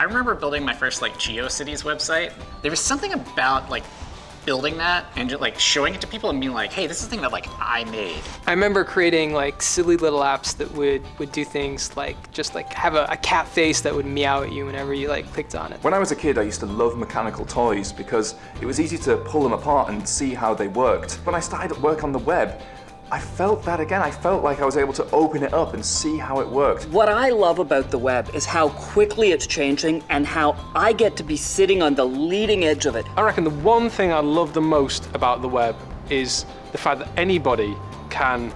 I remember building my first like GeoCities website. There was something about like building that and just like showing it to people and being like, hey, this is the thing that like I made. I remember creating like silly little apps that would would do things like just like have a, a cat face that would meow at you whenever you like clicked on it. When I was a kid, I used to love mechanical toys because it was easy to pull them apart and see how they worked. When I started work on the web, I felt that again. I felt like I was able to open it up and see how it worked. What I love about the web is how quickly it's changing and how I get to be sitting on the leading edge of it. I reckon the one thing I love the most about the web is the fact that anybody can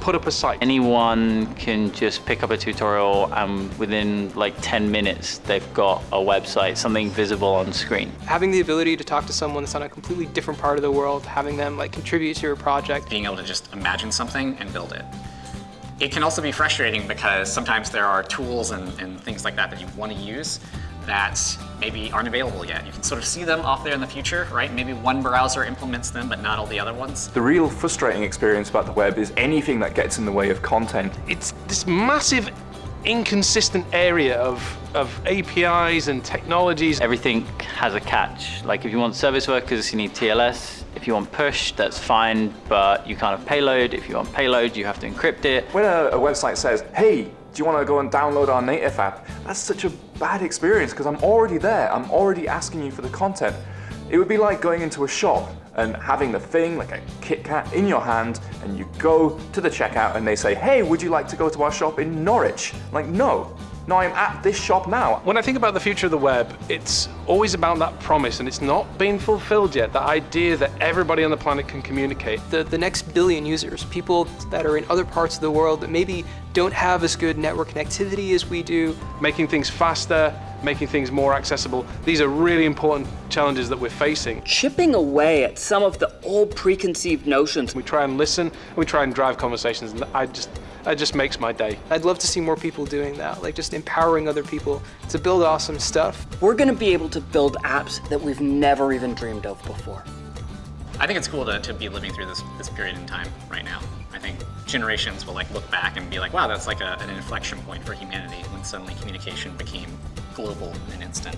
put up a site. Anyone can just pick up a tutorial and within like 10 minutes they've got a website, something visible on screen. Having the ability to talk to someone that's on a completely different part of the world, having them like contribute to your project. Being able to just imagine something and build it. It can also be frustrating because sometimes there are tools and, and things like that that you want to use that maybe aren't available yet. You can sort of see them off there in the future, right? Maybe one browser implements them, but not all the other ones. The real frustrating experience about the web is anything that gets in the way of content. It's this massive inconsistent area of, of APIs and technologies. Everything has a catch. Like if you want service workers, you need TLS. If you want push, that's fine, but you can't have payload. If you want payload, you have to encrypt it. When a, a website says, hey, do you want to go and download our native app? That's such a bad experience because I'm already there. I'm already asking you for the content. It would be like going into a shop and having the thing, like a KitKat, in your hand, and you go to the checkout and they say, hey, would you like to go to our shop in Norwich? Like, no. No, I'm at this shop now. When I think about the future of the web, it's always about that promise, and it's not been fulfilled yet. The idea that everybody on the planet can communicate. The, the next billion users, people that are in other parts of the world that maybe don't have as good network connectivity as we do. Making things faster, making things more accessible. These are really important challenges that we're facing. Chipping away at some of the old preconceived notions. We try and listen, and we try and drive conversations, and I just, that just makes my day. I'd love to see more people doing that, like just empowering other people to build awesome stuff. We're gonna be able to build apps that we've never even dreamed of before. I think it's cool to, to be living through this, this period in time right now. I think generations will like look back and be like, wow, that's like a, an inflection point for humanity when suddenly communication became global in an instant.